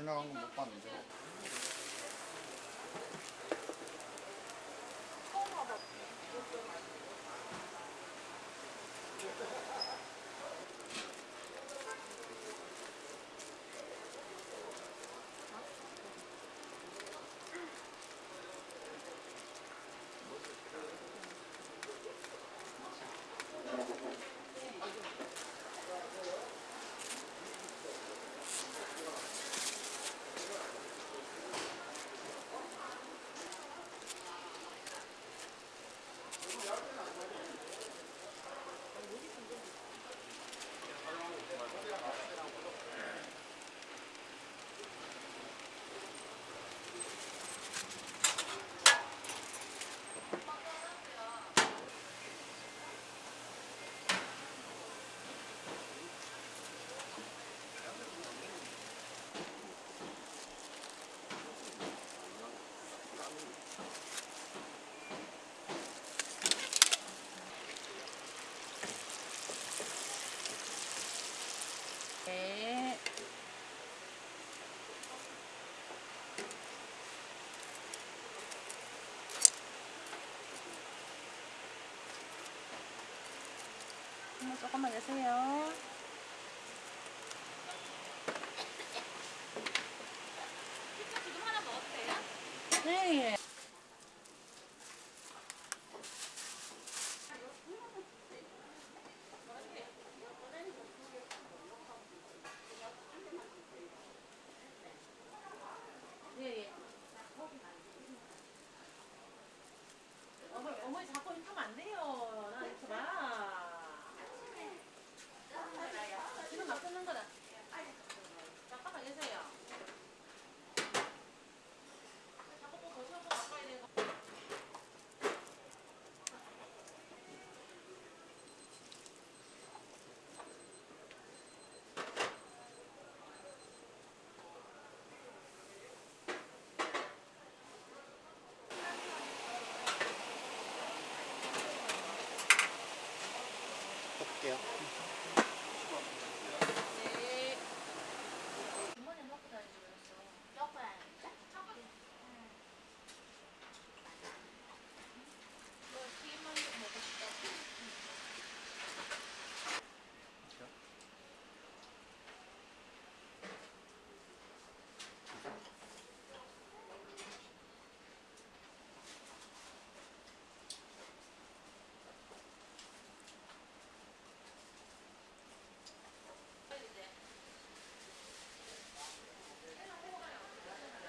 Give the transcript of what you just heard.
지나간 거못 봤는데. 네. 한 번 조금만 내세요. 지금 하나 돼요? 네.